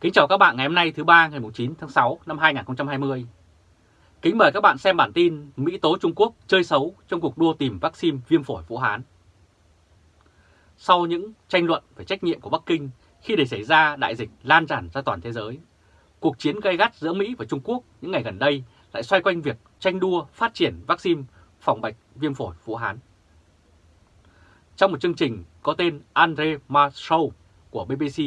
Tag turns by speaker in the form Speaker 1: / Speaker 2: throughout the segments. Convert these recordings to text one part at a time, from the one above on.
Speaker 1: Kính chào các bạn ngày hôm nay thứ ba ngày 9 tháng 6 năm 2020. Kính mời các bạn xem bản tin Mỹ tố Trung Quốc chơi xấu trong cuộc đua tìm vaccine viêm phổi Vũ Hán. Sau những tranh luận về trách nhiệm của Bắc Kinh khi để xảy ra đại dịch lan tràn ra toàn thế giới, cuộc chiến gay gắt giữa Mỹ và Trung Quốc những ngày gần đây lại xoay quanh việc tranh đua phát triển vaccine phòng bệnh viêm phổi Vũ Hán. Trong một chương trình có tên Andre Marshall của BBC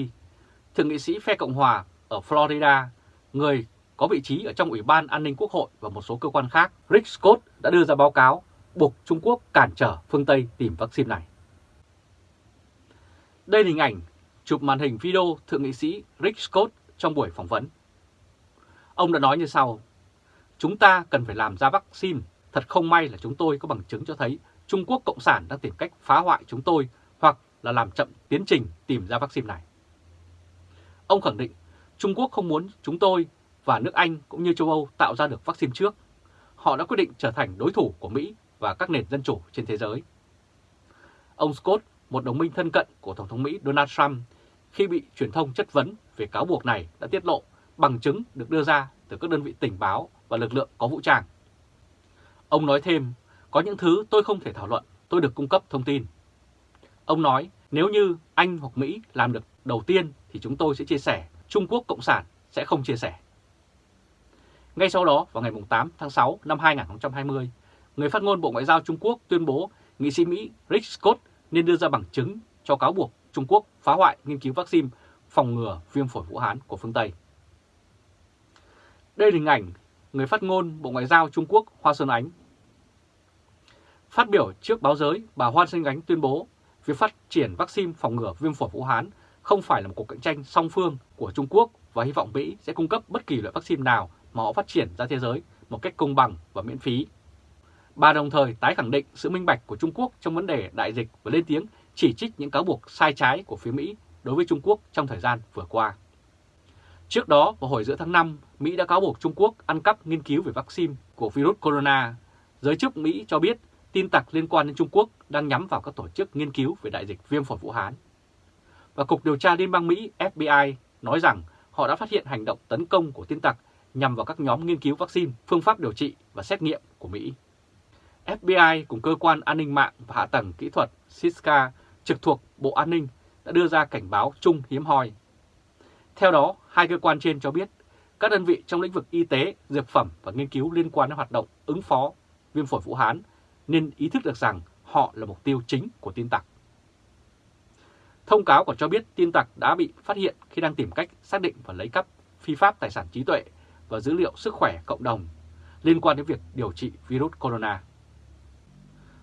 Speaker 1: Thượng nghị sĩ phe Cộng Hòa ở Florida, người có vị trí ở trong Ủy ban An ninh Quốc hội và một số cơ quan khác, Rick Scott đã đưa ra báo cáo buộc Trung Quốc cản trở phương Tây tìm vaccine này. Đây là hình ảnh chụp màn hình video Thượng nghị sĩ Rick Scott trong buổi phỏng vấn. Ông đã nói như sau, chúng ta cần phải làm ra vaccine, thật không may là chúng tôi có bằng chứng cho thấy Trung Quốc Cộng sản đang tìm cách phá hoại chúng tôi hoặc là làm chậm tiến trình tìm ra vaccine này. Ông khẳng định Trung Quốc không muốn chúng tôi và nước Anh cũng như châu Âu tạo ra được vaccine trước. Họ đã quyết định trở thành đối thủ của Mỹ và các nền dân chủ trên thế giới. Ông Scott, một đồng minh thân cận của Tổng thống Mỹ Donald Trump, khi bị truyền thông chất vấn về cáo buộc này đã tiết lộ bằng chứng được đưa ra từ các đơn vị tình báo và lực lượng có vũ trang. Ông nói thêm, có những thứ tôi không thể thảo luận, tôi được cung cấp thông tin. Ông nói, nếu như Anh hoặc Mỹ làm được đầu tiên thì chúng tôi sẽ chia sẻ, Trung Quốc Cộng sản sẽ không chia sẻ. Ngay sau đó, vào ngày 8 tháng 6 năm 2020, người phát ngôn Bộ Ngoại giao Trung Quốc tuyên bố nghị sĩ Mỹ Rick Scott nên đưa ra bằng chứng cho cáo buộc Trung Quốc phá hoại nghiên cứu vaccine phòng ngừa viêm phổi Vũ Hán của phương Tây. Đây là hình ảnh người phát ngôn Bộ Ngoại giao Trung Quốc Hoa Xuân Ánh. Phát biểu trước báo giới, bà Hoa Xuân Ánh tuyên bố việc phát triển vaccine phòng ngừa viêm phổi Vũ Hán không phải là một cuộc cạnh tranh song phương của Trung Quốc và hy vọng Mỹ sẽ cung cấp bất kỳ loại vaccine nào mà họ phát triển ra thế giới một cách công bằng và miễn phí. Bà đồng thời tái khẳng định sự minh bạch của Trung Quốc trong vấn đề đại dịch và lên tiếng chỉ trích những cáo buộc sai trái của phía Mỹ đối với Trung Quốc trong thời gian vừa qua. Trước đó, vào hồi giữa tháng 5, Mỹ đã cáo buộc Trung Quốc ăn cắp nghiên cứu về vaccine của virus corona. Giới chức Mỹ cho biết tin tặc liên quan đến Trung Quốc đang nhắm vào các tổ chức nghiên cứu về đại dịch viêm phổi Vũ Hán và Cục Điều tra Liên bang Mỹ FBI nói rằng họ đã phát hiện hành động tấn công của tin tặc nhằm vào các nhóm nghiên cứu vaccine, phương pháp điều trị và xét nghiệm của Mỹ. FBI cùng cơ quan an ninh mạng và hạ tầng kỹ thuật CISCA trực thuộc Bộ An ninh đã đưa ra cảnh báo chung hiếm hoi. Theo đó, hai cơ quan trên cho biết các đơn vị trong lĩnh vực y tế, dược phẩm và nghiên cứu liên quan đến hoạt động ứng phó viêm phổi Vũ Hán nên ý thức được rằng họ là mục tiêu chính của tin tặc. Thông cáo còn cho biết tin tặc đã bị phát hiện khi đang tìm cách xác định và lấy cắp phi pháp tài sản trí tuệ và dữ liệu sức khỏe cộng đồng liên quan đến việc điều trị virus corona.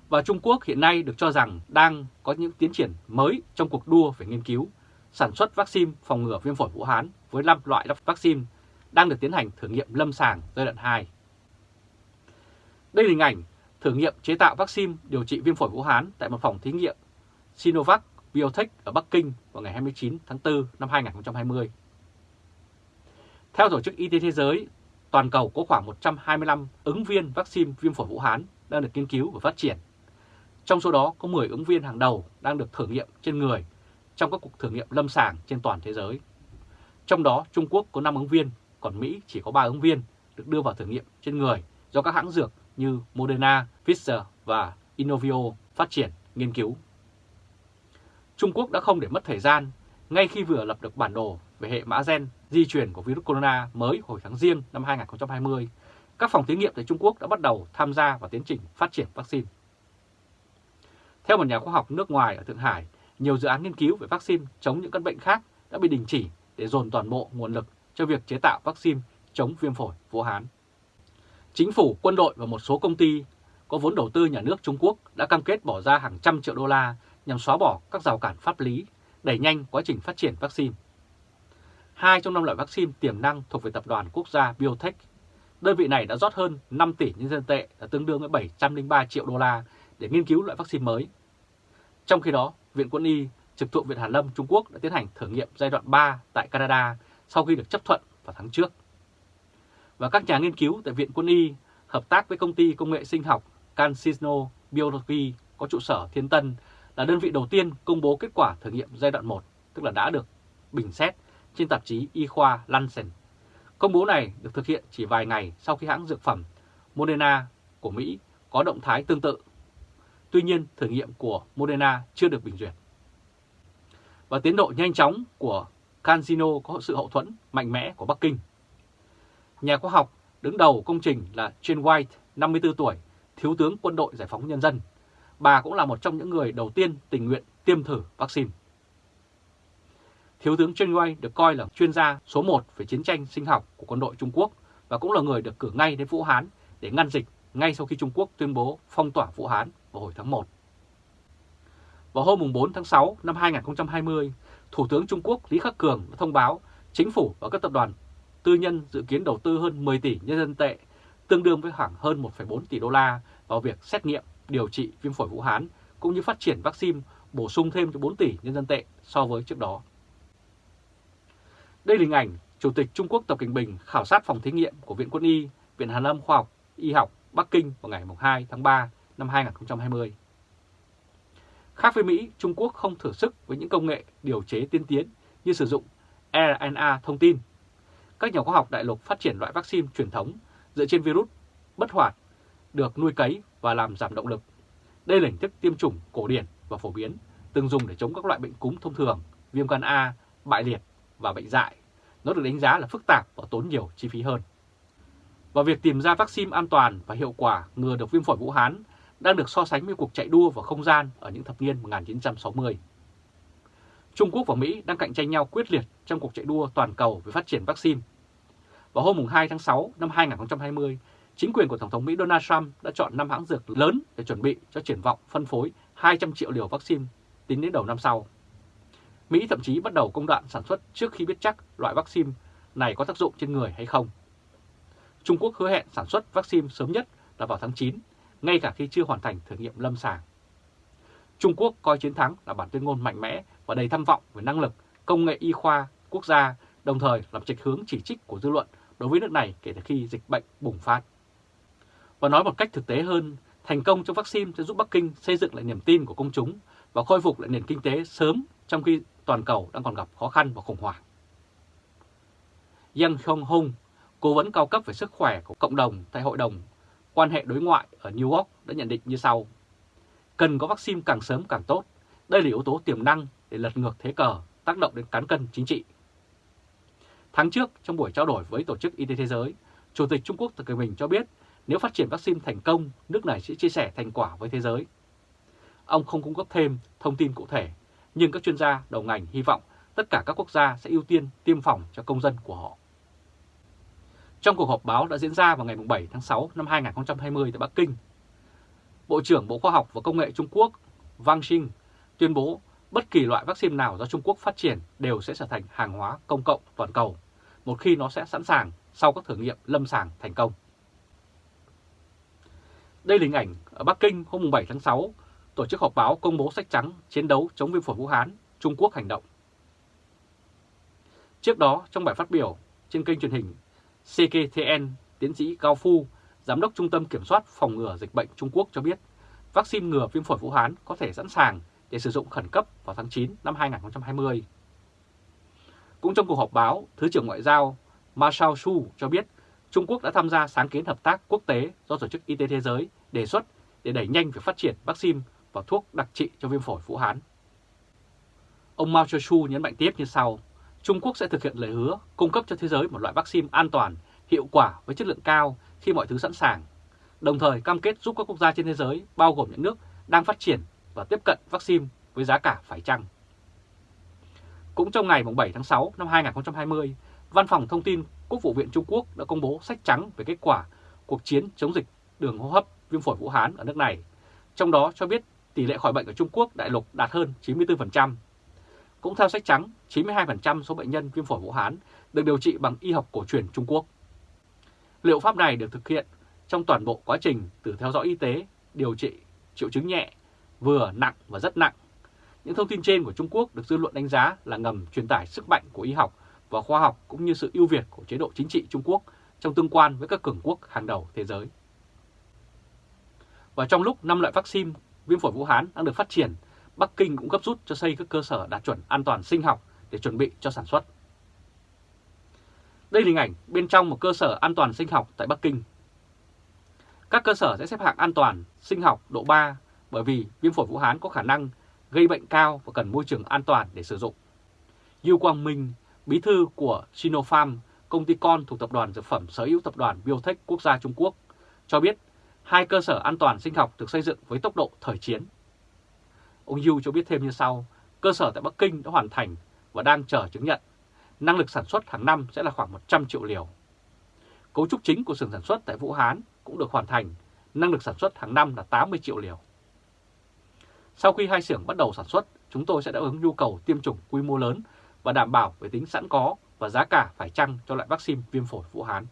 Speaker 1: Và Trung Quốc hiện nay được cho rằng đang có những tiến triển mới trong cuộc đua về nghiên cứu, sản xuất vaccine phòng ngừa viêm phổi Vũ Hán với 5 loại vaccine đang được tiến hành thử nghiệm lâm sàng giai đoạn 2. Đây là hình ảnh thử nghiệm chế tạo vaccine điều trị viêm phổi Vũ Hán tại một phòng thí nghiệm Sinovac Biotech ở Bắc Kinh vào ngày 29 tháng 4 năm 2020. Theo Tổ chức Y tế Thế giới, toàn cầu có khoảng 125 ứng viên vaccine viêm phổi Vũ Hán đang được nghiên cứu và phát triển. Trong số đó có 10 ứng viên hàng đầu đang được thử nghiệm trên người trong các cuộc thử nghiệm lâm sàng trên toàn thế giới. Trong đó Trung Quốc có 5 ứng viên, còn Mỹ chỉ có 3 ứng viên được đưa vào thử nghiệm trên người do các hãng dược như Moderna, Pfizer và Inovio phát triển, nghiên cứu. Trung Quốc đã không để mất thời gian ngay khi vừa lập được bản đồ về hệ mã gen di truyền của virus corona mới hồi tháng riêng năm 2020, các phòng thí nghiệm tại Trung Quốc đã bắt đầu tham gia vào tiến trình phát triển vaccine. Theo một nhà khoa học nước ngoài ở Thượng Hải, nhiều dự án nghiên cứu về vaccine chống những căn bệnh khác đã bị đình chỉ để dồn toàn bộ nguồn lực cho việc chế tạo vaccine chống viêm phổi Vũ Hán. Chính phủ, quân đội và một số công ty có vốn đầu tư nhà nước Trung Quốc đã cam kết bỏ ra hàng trăm triệu đô la nhằm xóa bỏ các rào cản pháp lý, đẩy nhanh quá trình phát triển vaccine. Hai trong năm loại vaccine tiềm năng thuộc về tập đoàn quốc gia Biotech. Đơn vị này đã rót hơn 5 tỷ nhân dân tệ là tương đương với 703 triệu đô la để nghiên cứu loại vaccine mới. Trong khi đó, Viện Quân y trực thuộc Viện Hàn Lâm Trung Quốc đã tiến hành thử nghiệm giai đoạn 3 tại Canada sau khi được chấp thuận vào tháng trước. Và các nhà nghiên cứu tại Viện Quân y hợp tác với công ty công nghệ sinh học CanSino Biology có trụ sở Thiên Tân là đơn vị đầu tiên công bố kết quả thử nghiệm giai đoạn 1, tức là đã được bình xét trên tạp chí Y khoa Lancet. Công bố này được thực hiện chỉ vài ngày sau khi hãng dược phẩm Moderna của Mỹ có động thái tương tự. Tuy nhiên, thử nghiệm của Moderna chưa được bình duyệt. Và tiến độ nhanh chóng của CanSino có sự hậu thuẫn mạnh mẽ của Bắc Kinh. Nhà khoa học đứng đầu công trình là Jane White, 54 tuổi, thiếu tướng quân đội giải phóng nhân dân. Bà cũng là một trong những người đầu tiên tình nguyện tiêm thử vaccine. Thiếu tướng Chen Wei được coi là chuyên gia số 1 về chiến tranh sinh học của quân đội Trung Quốc và cũng là người được cử ngay đến Vũ Hán để ngăn dịch ngay sau khi Trung Quốc tuyên bố phong tỏa Vũ Hán vào hồi tháng 1. Vào hôm 4 tháng 6 năm 2020, Thủ tướng Trung Quốc Lý Khắc Cường đã thông báo chính phủ và các tập đoàn tư nhân dự kiến đầu tư hơn 10 tỷ nhân dân tệ, tương đương với khoảng hơn 1,4 tỷ đô la vào việc xét nghiệm, điều trị viêm phổi Vũ Hán cũng như phát triển vaccine bổ sung thêm cho 4 tỷ nhân dân tệ so với trước đó. Đây là hình ảnh Chủ tịch Trung Quốc Tập Cảnh Bình khảo sát phòng thí nghiệm của Viện Quân y, Viện Hàn Lâm Khoa học Y học Bắc Kinh vào ngày 2 tháng 3 năm 2020. Khác với Mỹ, Trung Quốc không thử sức với những công nghệ điều chế tiên tiến như sử dụng RNA thông tin. Các nhà khoa học đại lục phát triển loại vaccine truyền thống dựa trên virus bất hoạt được nuôi cấy và làm giảm động lực. Đây là hình thức tiêm chủng cổ điển và phổ biến, từng dùng để chống các loại bệnh cúm thông thường, viêm gan A, bại liệt và bệnh dại. Nó được đánh giá là phức tạp và tốn nhiều chi phí hơn. Và việc tìm ra vaccine an toàn và hiệu quả ngừa được viêm phổi Vũ Hán đang được so sánh với cuộc chạy đua vào không gian ở những thập niên 1960. Trung Quốc và Mỹ đang cạnh tranh nhau quyết liệt trong cuộc chạy đua toàn cầu về phát triển vaccine. Vào hôm 2 tháng 6 năm 2020, chính quyền của Tổng thống Mỹ Donald Trump đã chọn 5 hãng dược lớn để chuẩn bị cho triển vọng phân phối 200 triệu liều vaccine tính đến đầu năm sau. Mỹ thậm chí bắt đầu công đoạn sản xuất trước khi biết chắc loại vaccine này có tác dụng trên người hay không. Trung Quốc hứa hẹn sản xuất vaccine sớm nhất là vào tháng 9, ngay cả khi chưa hoàn thành thử nghiệm lâm sàng. Trung Quốc coi chiến thắng là bản tuyên ngôn mạnh mẽ và đầy tham vọng về năng lực, công nghệ y khoa quốc gia, đồng thời làm trịch hướng chỉ trích của dư luận đối với nước này kể từ khi dịch bệnh bùng phát. Và nói một cách thực tế hơn, thành công trong vaccine sẽ giúp Bắc Kinh xây dựng lại niềm tin của công chúng và khôi phục lại nền kinh tế sớm trong khi toàn cầu đang còn gặp khó khăn và khủng hoảng. Yang Hong Hong, cố vấn cao cấp về sức khỏe của cộng đồng tại Hội đồng quan hệ đối ngoại ở New York đã nhận định như sau. Cần có vaccine càng sớm càng tốt. Đây là yếu tố tiềm năng để lật ngược thế cờ, tác động đến cán cân chính trị. Tháng trước, trong buổi trao đổi với Tổ chức Y tế Thế giới, Chủ tịch Trung Quốc Tập Cận Bình cho biết nếu phát triển vaccine thành công, nước này sẽ chia sẻ thành quả với thế giới. Ông không cung cấp thêm thông tin cụ thể, nhưng các chuyên gia đầu ngành hy vọng tất cả các quốc gia sẽ ưu tiên tiêm phòng cho công dân của họ. Trong cuộc họp báo đã diễn ra vào ngày 7 tháng 6 năm 2020 tại Bắc Kinh, Bộ trưởng Bộ Khoa học và Công nghệ Trung Quốc Wang Xing tuyên bố bất kỳ loại vaccine nào do Trung Quốc phát triển đều sẽ trở thành hàng hóa công cộng toàn cầu, một khi nó sẽ sẵn sàng sau các thử nghiệm lâm sàng thành công. Đây là hình ảnh ở Bắc Kinh hôm 7 tháng 6, tổ chức họp báo công bố sách trắng chiến đấu chống viêm phổi Vũ Hán, Trung Quốc hành động. Trước đó, trong bài phát biểu trên kênh truyền hình CKTN, tiến sĩ Cao Phu, Giám đốc Trung tâm Kiểm soát Phòng ngừa Dịch bệnh Trung Quốc cho biết, vaccine ngừa viêm phổi Vũ Hán có thể sẵn sàng để sử dụng khẩn cấp vào tháng 9 năm 2020. Cũng trong cuộc họp báo, Thứ trưởng Ngoại giao Ma Su cho biết Trung Quốc đã tham gia sáng kiến hợp tác quốc tế do Tổ chức Y tế Thế giới đề xuất để đẩy nhanh việc phát triển vaccine và thuốc đặc trị cho viêm phổi Vũ Hán. Ông Mao Che-su nhấn mạnh tiếp như sau, Trung Quốc sẽ thực hiện lời hứa cung cấp cho thế giới một loại vaccine an toàn, hiệu quả với chất lượng cao khi mọi thứ sẵn sàng, đồng thời cam kết giúp các quốc gia trên thế giới, bao gồm những nước đang phát triển và tiếp cận vaccine với giá cả phải chăng. Cũng trong ngày 7 tháng 6 năm 2020, Văn phòng Thông tin Quốc vụ viện Trung Quốc đã công bố sách trắng về kết quả cuộc chiến chống dịch đường hô hấp viêm phổi Vũ Hán ở nước này, trong đó cho biết tỷ lệ khỏi bệnh ở Trung Quốc đại lục đạt hơn 94%. Cũng theo sách trắng, 92% số bệnh nhân viêm phổi Vũ Hán được điều trị bằng y học cổ truyền Trung Quốc. Liệu pháp này được thực hiện trong toàn bộ quá trình từ theo dõi y tế, điều trị, triệu chứng nhẹ, vừa nặng và rất nặng. Những thông tin trên của Trung Quốc được dư luận đánh giá là ngầm truyền tải sức mạnh của y học và khoa học cũng như sự ưu việt của chế độ chính trị Trung Quốc trong tương quan với các cường quốc hàng đầu thế giới. Và trong lúc năm loại vaccine viêm phổi Vũ Hán đang được phát triển, Bắc Kinh cũng gấp rút cho xây các cơ sở đạt chuẩn an toàn sinh học để chuẩn bị cho sản xuất. Đây là hình ảnh bên trong một cơ sở an toàn sinh học tại Bắc Kinh. Các cơ sở sẽ xếp hạng an toàn sinh học độ 3 bởi vì viêm phổi Vũ Hán có khả năng gây bệnh cao và cần môi trường an toàn để sử dụng. Yu Quang Minh, bí thư của Sinopharm, công ty con thuộc tập đoàn dược phẩm sở hữu tập đoàn Biotech quốc gia Trung Quốc, cho biết hai cơ sở an toàn sinh học được xây dựng với tốc độ thời chiến. Ông Yu cho biết thêm như sau, cơ sở tại Bắc Kinh đã hoàn thành và đang chờ chứng nhận. Năng lực sản xuất hàng năm sẽ là khoảng 100 triệu liều. Cấu trúc chính của xưởng sản xuất tại Vũ Hán cũng được hoàn thành, năng lực sản xuất hàng năm là 80 triệu liều. Sau khi hai xưởng bắt đầu sản xuất, chúng tôi sẽ đáp ứng nhu cầu tiêm chủng quy mô lớn và đảm bảo về tính sẵn có và giá cả phải chăng cho loại vaccine viêm phổi Vũ Hán.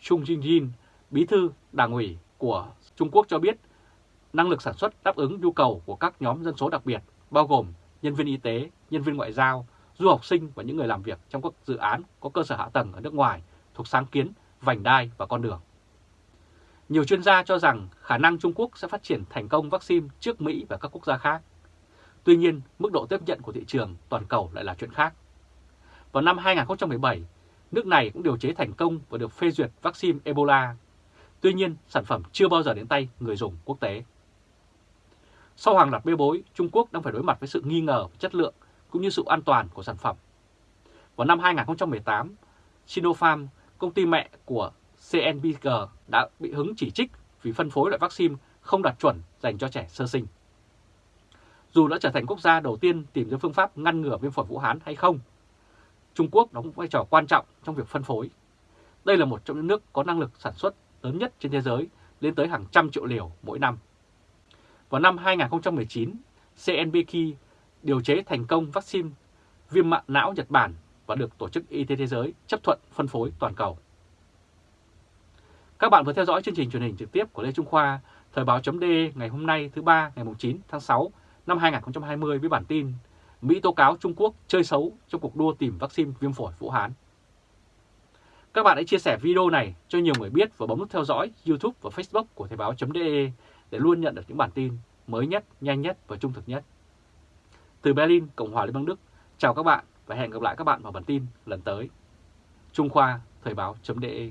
Speaker 1: Chung Jin-jin, bí thư đảng ủy của Trung Quốc cho biết năng lực sản xuất đáp ứng nhu cầu của các nhóm dân số đặc biệt, bao gồm nhân viên y tế, nhân viên ngoại giao, du học sinh và những người làm việc trong các dự án có cơ sở hạ tầng ở nước ngoài thuộc sáng kiến, vành đai và con đường. Nhiều chuyên gia cho rằng khả năng Trung Quốc sẽ phát triển thành công vaccine trước Mỹ và các quốc gia khác. Tuy nhiên, mức độ tiếp nhận của thị trường toàn cầu lại là chuyện khác. Vào năm 2017, nước này cũng điều chế thành công và được phê duyệt vaccine Ebola. Tuy nhiên, sản phẩm chưa bao giờ đến tay người dùng quốc tế. Sau hàng loạt bê bối, Trung Quốc đang phải đối mặt với sự nghi ngờ về chất lượng cũng như sự an toàn của sản phẩm. Vào năm 2018, Sinopharm, công ty mẹ của CNBG đã bị hứng chỉ trích vì phân phối loại vaccine không đạt chuẩn dành cho trẻ sơ sinh. Dù đã trở thành quốc gia đầu tiên tìm ra phương pháp ngăn ngừa viêm phổi Vũ Hán hay không, Trung Quốc đóng vai trò quan trọng trong việc phân phối. Đây là một trong những nước có năng lực sản xuất lớn nhất trên thế giới, lên tới hàng trăm triệu liều mỗi năm. Vào năm 2019, CNBK điều chế thành công vaccine viêm mạng não Nhật Bản và được Tổ chức Y tế Thế giới chấp thuận phân phối toàn cầu. Các bạn vừa theo dõi chương trình truyền hình trực tiếp của Lê Trung Khoa, Thời báo.de ngày hôm nay thứ ba ngày 9 tháng 6 năm 2020 với bản tin Mỹ tố cáo Trung Quốc chơi xấu trong cuộc đua tìm vaccine viêm phổi Vũ Hán. Các bạn hãy chia sẻ video này cho nhiều người biết và bấm nút theo dõi YouTube và Facebook của Thời báo.de để luôn nhận được những bản tin mới nhất, nhanh nhất và trung thực nhất. Từ Berlin, Cộng hòa Liên bang Đức, chào các bạn và hẹn gặp lại các bạn vào bản tin lần tới. Trung Khoa, Thời báo.de